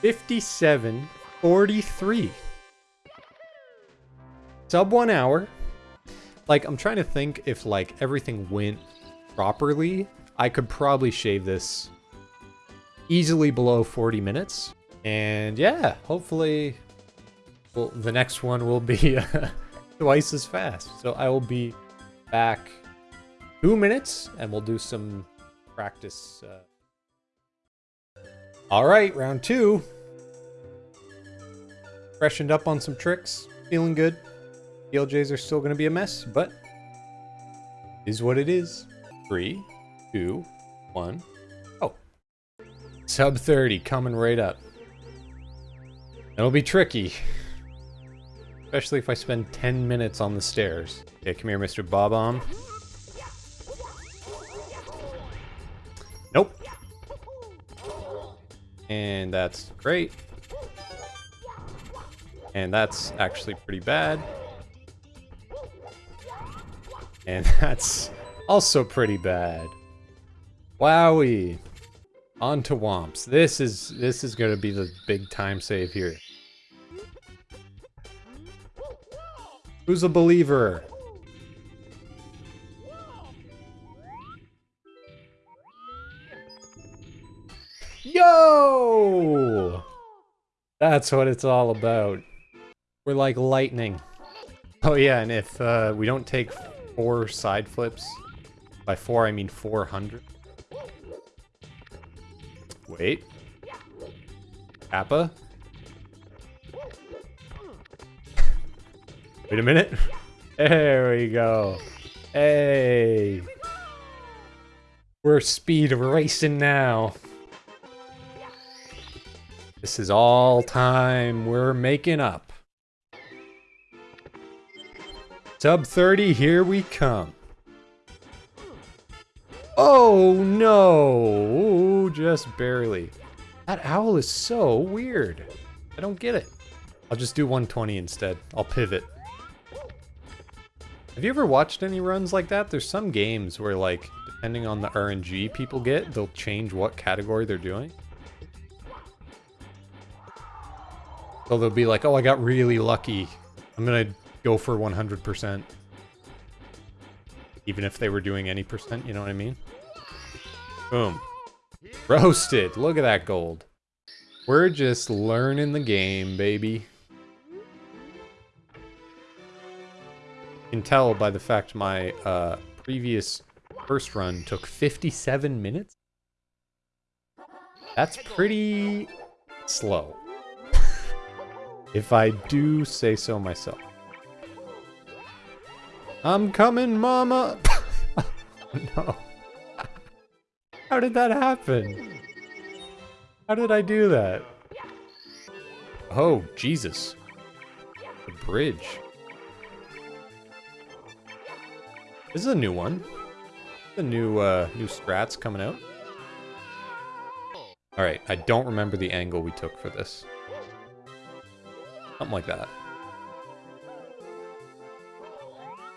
57 43. Sub one hour. Like, I'm trying to think if, like, everything went properly. I could probably shave this easily below 40 minutes. And yeah, hopefully well, the next one will be twice as fast. So I will be back two minutes and we'll do some practice. Uh... All right, round two. Freshened up on some tricks, feeling good. BLJs are still going to be a mess, but is what it is. Three, two, one. Oh. Sub 30 coming right up. It'll be tricky. Especially if I spend 10 minutes on the stairs. Okay, come here, Mr. Bob-omb. And that's great. And that's actually pretty bad. And that's also pretty bad. Wowie. On to Whomps. This is this is gonna be the big time save here. Who's a believer? Yo! That's what it's all about. We're like lightning. Oh yeah, and if uh, we don't take four side flips, by four I mean 400. Wait. Kappa? Wait a minute. There we go. Hey. We're speed racing now. This is all time we're making up. Sub 30, here we come. Oh no, just barely. That owl is so weird. I don't get it. I'll just do 120 instead. I'll pivot. Have you ever watched any runs like that? There's some games where like, depending on the RNG people get, they'll change what category they're doing. So they'll be like, oh, I got really lucky. I'm gonna go for 100%. Even if they were doing any percent, you know what I mean? Boom. Roasted. Look at that gold. We're just learning the game, baby. Can tell by the fact my uh, previous first run took 57 minutes. That's pretty slow. If I do say so myself. I'm coming, mama! no. How did that happen? How did I do that? Oh, Jesus. The bridge. This is a new one. The new, uh, new strats coming out. Alright, I don't remember the angle we took for this. Something like that.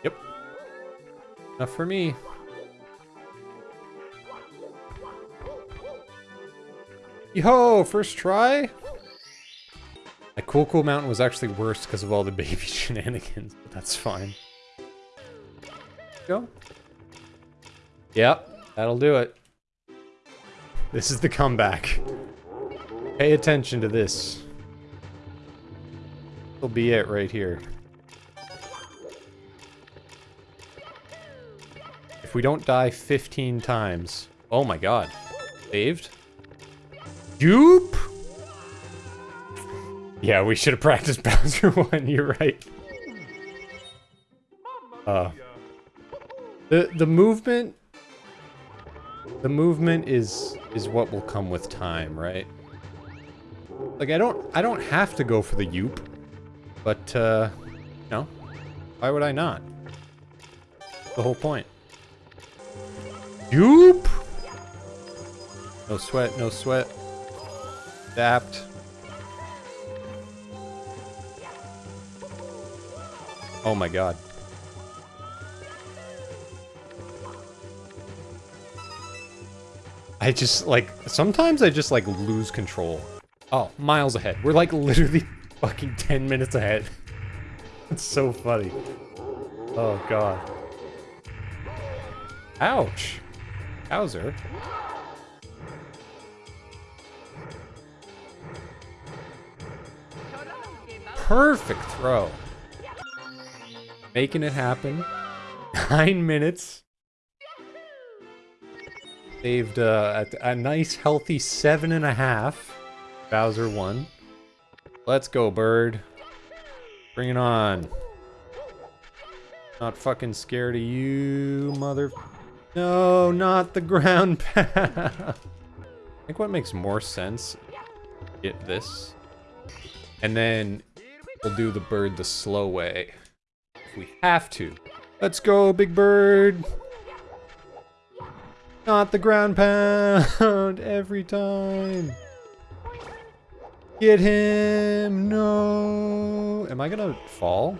Yep. Enough for me. Yo, first try? That Cool Cool Mountain was actually worse because of all the baby shenanigans, but that's fine. Go. Yep, that'll do it. This is the comeback. Pay attention to this. Will be it right here. If we don't die 15 times... Oh my god. Saved? Dupe? Yeah, we should have practiced Bowser 1, you're right. Uh, the the movement the movement is is what will come with time, right? Like I don't I don't have to go for the yoop, but uh no. Why would I not? The whole point. Yoop! No sweat, no sweat. Adapt. Oh my god. I just, like, sometimes I just, like, lose control Oh, miles ahead. We're like literally fucking 10 minutes ahead. It's so funny. Oh god. Ouch. Bowser. Perfect throw. Making it happen. Nine minutes. Saved uh, a, a nice healthy seven and a half. Bowser won. Let's go, bird. Bring it on. Not fucking scared of you, mother... No, not the ground path. I think what makes more sense, get this. And then we'll do the bird the slow way. If we have to. Let's go, big bird. Not the ground pound every time. Get him. No. Am I going to fall?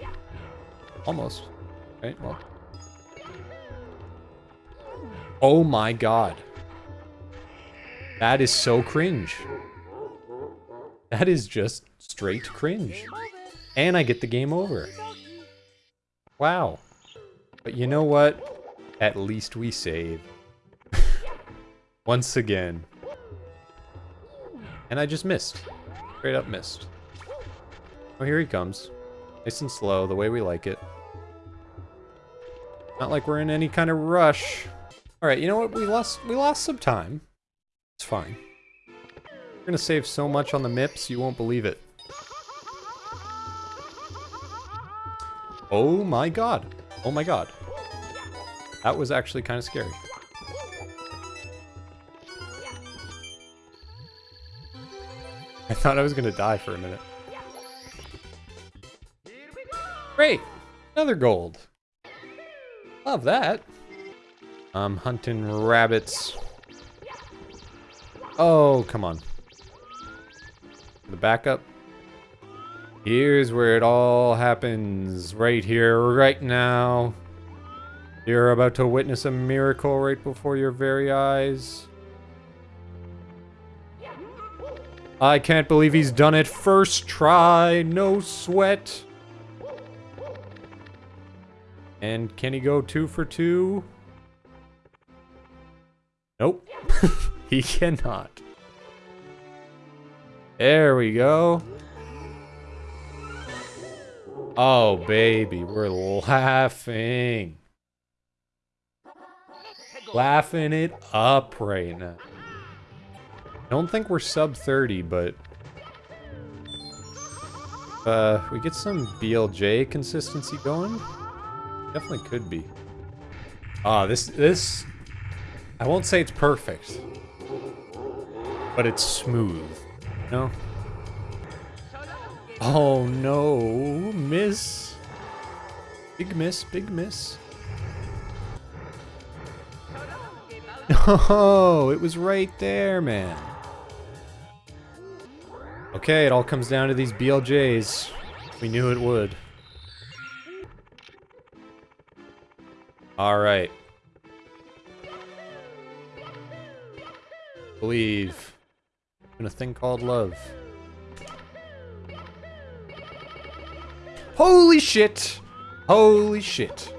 Almost. Right, well. Oh my god. That is so cringe. That is just straight cringe. And I get the game over. Wow. But you know what? At least we save. Once again. And I just missed. Straight up missed. Oh, here he comes. Nice and slow, the way we like it. Not like we're in any kind of rush. Alright, you know what? We lost we lost some time. It's fine. We're gonna save so much on the MIPS, you won't believe it. Oh my god. Oh my god. That was actually kind of scary. I thought I was gonna die for a minute. Great! Another gold. Love that. I'm hunting rabbits. Oh, come on. The backup. Here's where it all happens. Right here, right now. You're about to witness a miracle right before your very eyes. I can't believe he's done it first try, no sweat. And can he go two for two? Nope. he cannot. There we go. Oh, baby, we're laughing. Laughing it up right now. Don't think we're sub 30, but... Uh, we get some BLJ consistency going? Definitely could be. Ah, this, this... I won't say it's perfect. But it's smooth. No? Oh no, miss. Big miss, big miss. Oh, it was right there, man. Okay, it all comes down to these BLJs. We knew it would. Alright. Believe in a thing called love. Holy shit! Holy shit.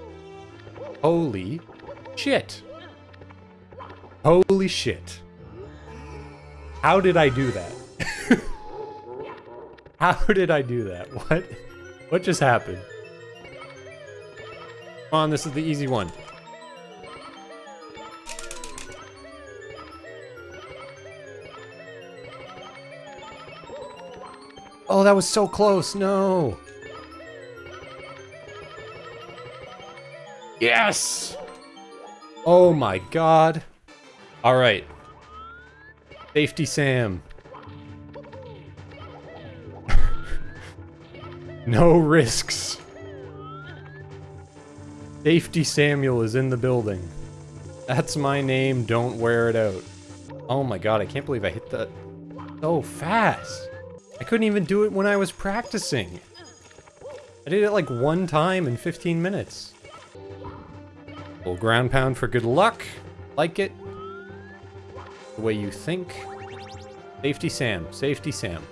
Holy shit. Holy shit. How did I do that? How did I do that? What? What just happened? Come on, this is the easy one. Oh, that was so close. No. Yes! Oh my god. Alright. Safety Sam. No risks. Safety Samuel is in the building. That's my name, don't wear it out. Oh my god, I can't believe I hit that so fast. I couldn't even do it when I was practicing. I did it like one time in 15 minutes. Little ground pound for good luck. Like it. The way you think. Safety Sam. Safety Sam.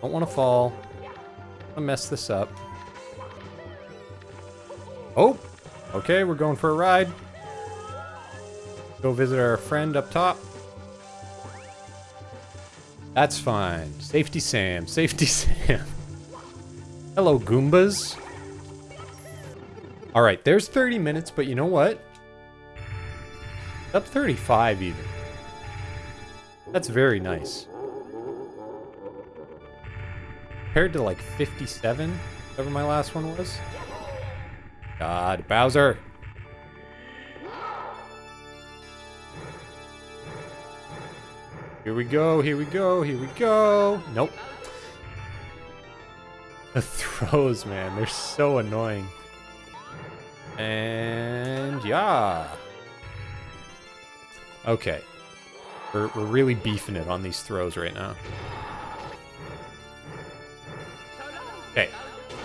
Don't want to fall. Don't mess this up. Oh! Okay, we're going for a ride. Go visit our friend up top. That's fine. Safety Sam. Safety Sam. Hello, Goombas. All right, there's 30 minutes, but you know what? Up 35 even. That's very nice. Compared to like 57, whatever my last one was. God, Bowser. Here we go, here we go, here we go. Nope. The throws, man, they're so annoying. And yeah. Okay. We're, we're really beefing it on these throws right now.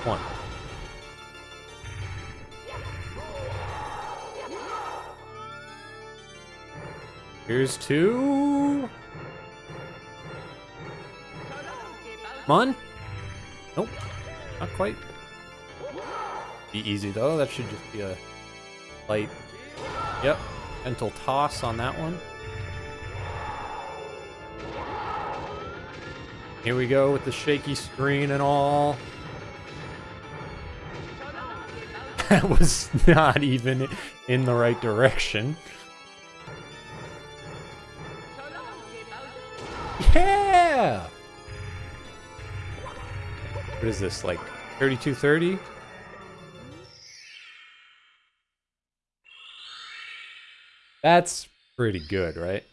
One. Here's two. Come on. Nope. Not quite. Be easy though. That should just be a light. Yep. Mental toss on that one. Here we go with the shaky screen and all. That was not even in the right direction. Yeah! What is this, like 3230? That's pretty good, right?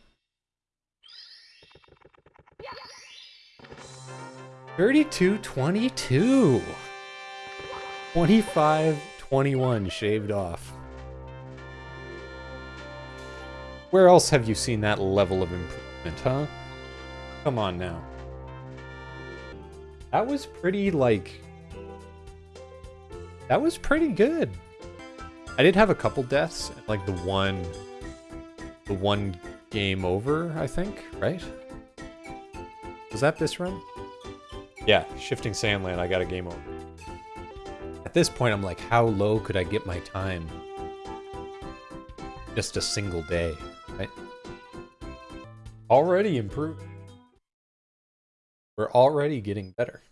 32 22. 25 21 shaved off. Where else have you seen that level of improvement, huh? Come on now. That was pretty, like... That was pretty good. I did have a couple deaths, like the one... The one game over, I think, right? Was that this run? Yeah, Shifting Sandland, I got a game over. At this point, I'm like, how low could I get my time? Just a single day, right? Already improved. We're already getting better.